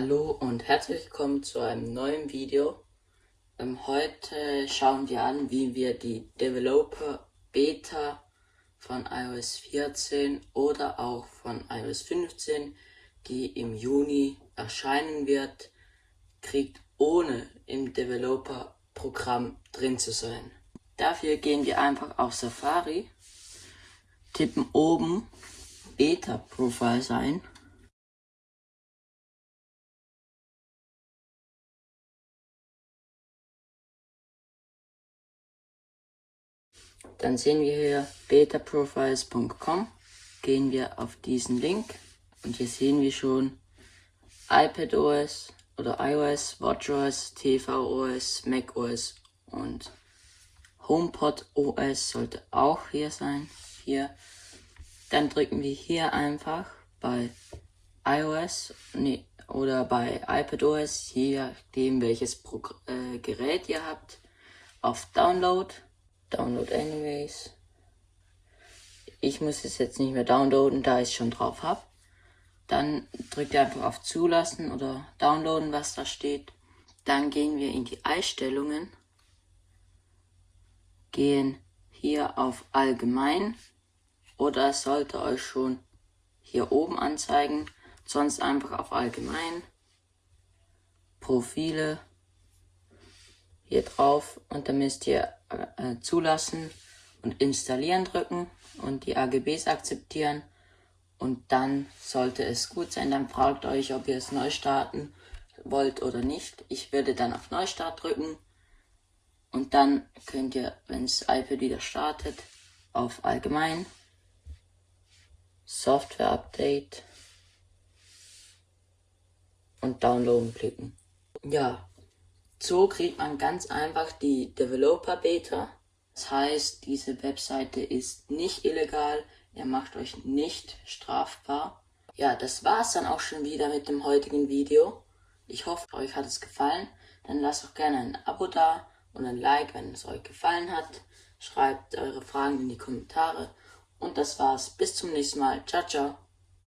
Hallo und herzlich willkommen zu einem neuen Video. Ähm, heute schauen wir an, wie wir die Developer Beta von iOS 14 oder auch von iOS 15, die im Juni erscheinen wird, kriegt, ohne im Developer Programm drin zu sein. Dafür gehen wir einfach auf Safari, tippen oben Beta Profiles ein Dann sehen wir hier betaprofiles.com. Gehen wir auf diesen Link und hier sehen wir schon iPadOS oder iOS, WatchOS, tvOS, macOS und HomePodOS sollte auch hier sein. Hier. Dann drücken wir hier einfach bei iOS nee, oder bei iPadOS, je nachdem welches Pro äh, Gerät ihr habt, auf Download Download anyways. Ich muss es jetzt nicht mehr downloaden, da ich es schon drauf habe. Dann drückt ihr einfach auf Zulassen oder Downloaden, was da steht. Dann gehen wir in die Einstellungen. Gehen hier auf Allgemein. Oder es sollte euch schon hier oben anzeigen. Sonst einfach auf Allgemein. Profile hier drauf und dann müsst ihr äh, zulassen und installieren drücken und die AGBs akzeptieren und dann sollte es gut sein. Dann fragt euch, ob ihr es neu starten wollt oder nicht. Ich würde dann auf Neustart drücken und dann könnt ihr, wenn das iPad wieder startet, auf Allgemein, Software Update und Downloaden klicken. Ja, so kriegt man ganz einfach die Developer Beta. Das heißt, diese Webseite ist nicht illegal, ihr macht euch nicht strafbar. Ja, das war's dann auch schon wieder mit dem heutigen Video. Ich hoffe, euch hat es gefallen. Dann lasst auch gerne ein Abo da und ein Like, wenn es euch gefallen hat. Schreibt eure Fragen in die Kommentare. Und das war's. Bis zum nächsten Mal. Ciao, ciao.